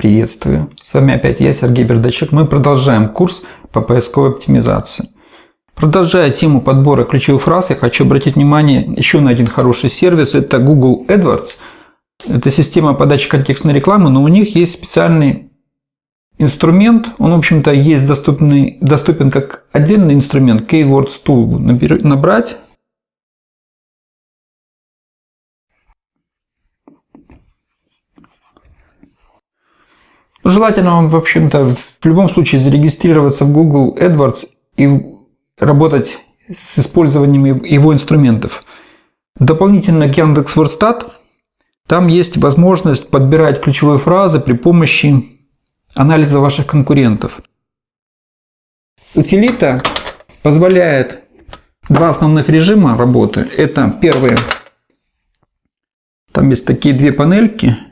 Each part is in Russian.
Приветствую! С вами опять я, Сергей Бердачек. Мы продолжаем курс по поисковой оптимизации. Продолжая тему подбора ключевых фраз, я хочу обратить внимание еще на один хороший сервис. Это Google AdWords. Это система подачи контекстной рекламы, но у них есть специальный инструмент. Он, в общем-то, есть доступный, доступен как отдельный инструмент. Keywords Tool набрать Желательно вам, в общем-то, в любом случае зарегистрироваться в Google AdWords и работать с использованием его инструментов. Дополнительно к Яндекс.Вордстат там есть возможность подбирать ключевые фразы при помощи анализа ваших конкурентов. Утилита позволяет два основных режима работы. Это первый, там есть такие две панельки –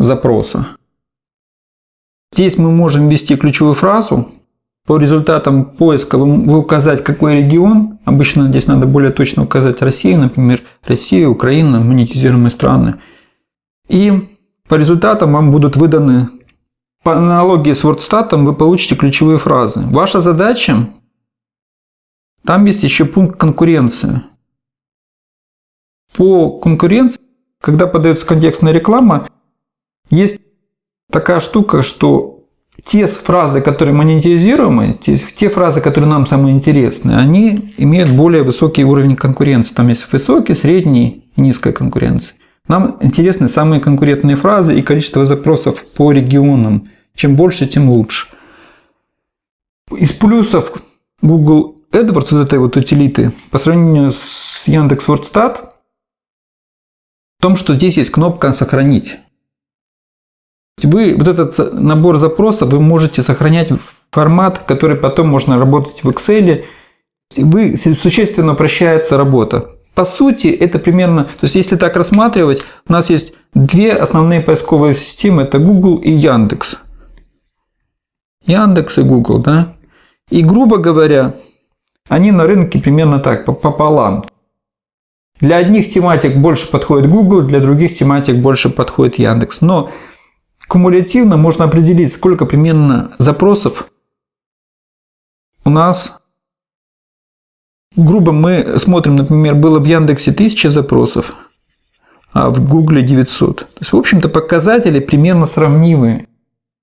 запроса. Здесь мы можем ввести ключевую фразу. По результатам поиска вы указать, какой регион. Обычно здесь надо более точно указать Россию, например, Россия, Украина, монетизируемые страны. И по результатам вам будут выданы, по аналогии с WordStat, вы получите ключевые фразы. Ваша задача, там есть еще пункт конкуренции. По конкуренции, когда подается контекстная реклама, есть такая штука, что те фразы, которые монетизируемы, те, те фразы, которые нам самые интересные, они имеют более высокий уровень конкуренции. Там есть высокий, средний и низкая конкуренция. Нам интересны самые конкурентные фразы и количество запросов по регионам. Чем больше, тем лучше. Из плюсов Google AdWords, вот этой вот утилиты, по сравнению с Яндекс.Вордстат, в том, что здесь есть кнопка «Сохранить». Вы вот этот набор запросов вы можете сохранять в формат, который потом можно работать в Excel. Вы, существенно упрощается работа. По сути, это примерно, то есть если так рассматривать, у нас есть две основные поисковые системы, это Google и Яндекс. Яндекс и Google, да? И грубо говоря, они на рынке примерно так, пополам. Для одних тематик больше подходит Google, для других тематик больше подходит Яндекс. Но Кумулятивно можно определить, сколько примерно запросов у нас. Грубо мы смотрим, например, было в Яндексе 1000 запросов, а в Гугле 900. То есть, в общем-то, показатели примерно сравнимые.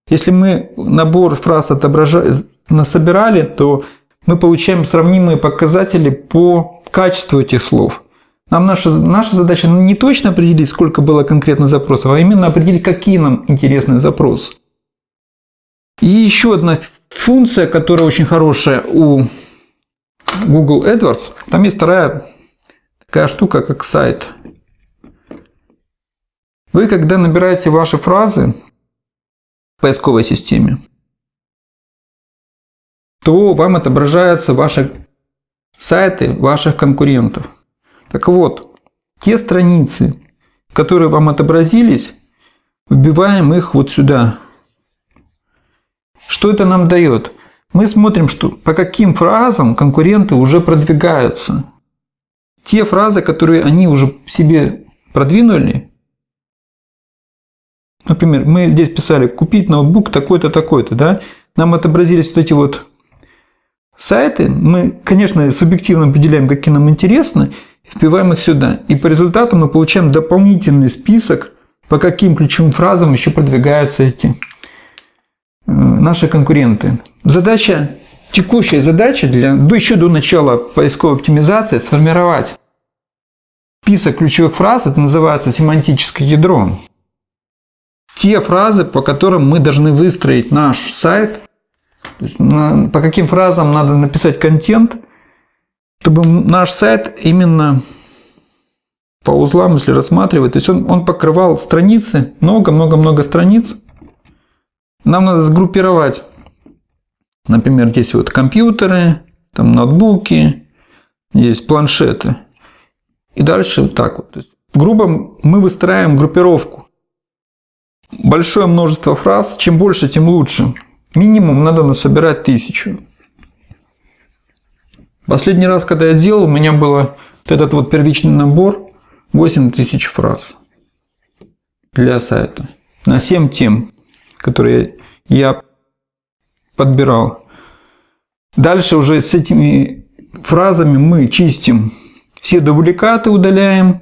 Если мы набор фраз отображали, насобирали, то мы получаем сравнимые показатели по качеству этих слов. Нам наша, наша задача не точно определить, сколько было конкретно запросов, а именно определить, какие нам интересны запросы. И еще одна функция, которая очень хорошая у Google AdWords, там есть вторая такая штука, как сайт. Вы, когда набираете ваши фразы в поисковой системе, то вам отображаются ваши сайты ваших конкурентов. Так вот, те страницы, которые вам отобразились, вбиваем их вот сюда. Что это нам дает? Мы смотрим, что по каким фразам конкуренты уже продвигаются. Те фразы, которые они уже себе продвинули, например, мы здесь писали «купить ноутбук такой-то, такой-то», да? нам отобразились вот эти вот сайты, мы, конечно, субъективно определяем, какие нам интересны, вбиваем их сюда. И по результату мы получаем дополнительный список, по каким ключевым фразам еще продвигаются эти э, наши конкуренты. Задача, текущая задача для, еще до начала поисковой оптимизации сформировать список ключевых фраз, это называется семантическое ядро. Те фразы, по которым мы должны выстроить наш сайт, есть по каким фразам надо написать контент, чтобы наш сайт именно по узлам, если рассматривать, то есть он, он покрывал страницы, много-много-много страниц. Нам надо сгруппировать, например, здесь вот компьютеры, там ноутбуки, есть планшеты. И дальше вот так вот. То есть, грубо мы выстраиваем группировку. Большое множество фраз, чем больше, тем лучше. Минимум надо насобирать тысячу. Последний раз, когда я делал, у меня было вот этот вот первичный набор 8000 фраз для сайта. на 7 тем, которые я подбирал. Дальше уже с этими фразами мы чистим все дубликаты, удаляем.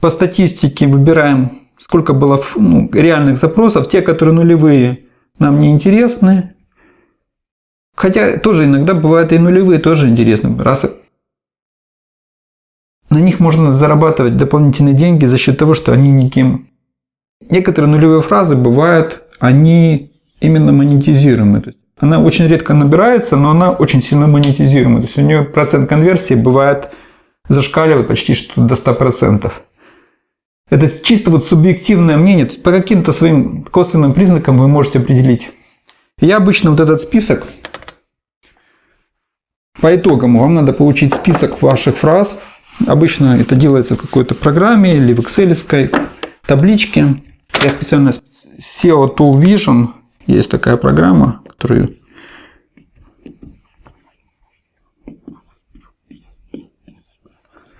По статистике выбираем, сколько было ну, реальных запросов. Те, которые нулевые, нам не интересны. Хотя тоже иногда бывают и нулевые, тоже интересны. Раз на них можно зарабатывать дополнительные деньги за счет того, что они никем. Некоторые нулевые фразы бывают, они именно монетизируемые. То есть она очень редко набирается, но она очень сильно монетизируемая. То есть у нее процент конверсии бывает зашкаливает почти что до 100%. Это чисто вот субъективное мнение. По каким-то своим косвенным признакам вы можете определить. Я обычно вот этот список, по итогам вам надо получить список ваших фраз, Обычно это делается в какой-то программе или в Excel табличке. Я специально SEO Tool Vision, есть такая программа, которую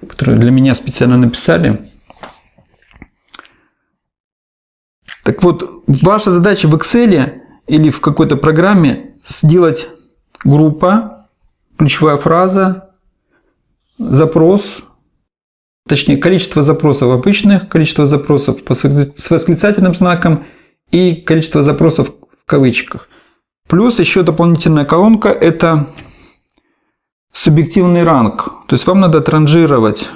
которую для меня специально написали. Так вот, ваша задача в Excel или в какой-то программе сделать группа, ключевая фраза, запрос, точнее количество запросов обычных, количество запросов с восклицательным знаком и количество запросов в кавычках. Плюс еще дополнительная колонка – это субъективный ранг. То есть вам надо отранжировать.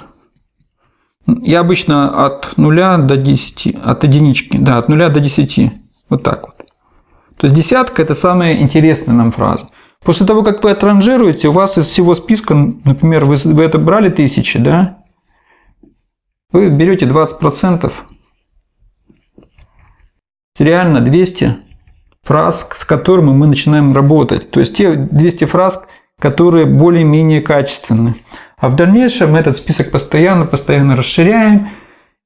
Я обычно от 0 до 10, от единички, да, от 0 до 10. Вот так вот. То есть десятка – это самая интересная нам фраза. После того, как вы отранжируете, у вас из всего списка, например, вы, вы это брали тысячи, да, вы берете 20%, реально 200 фраз, с которыми мы начинаем работать. То есть те 200 фраз, которые более-менее качественны. А в дальнейшем мы этот список постоянно, постоянно расширяем,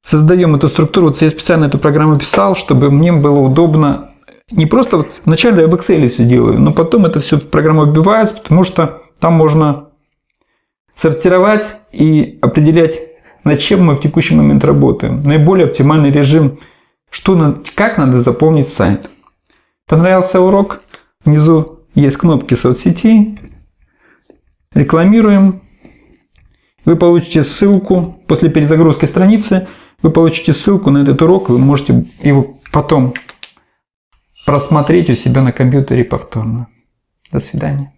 создаем эту структуру. Вот я специально эту программу писал, чтобы мне было удобно не просто вот вначале я в Excel все делаю, но потом это все в программу вбивается, потому что там можно сортировать и определять над чем мы в текущий момент работаем. Наиболее оптимальный режим, что, как надо заполнить сайт. Понравился урок? Внизу есть кнопки соцсети. Рекламируем. Вы получите ссылку после перезагрузки страницы. Вы получите ссылку на этот урок. Вы можете его потом просмотреть у себя на компьютере повторно. До свидания.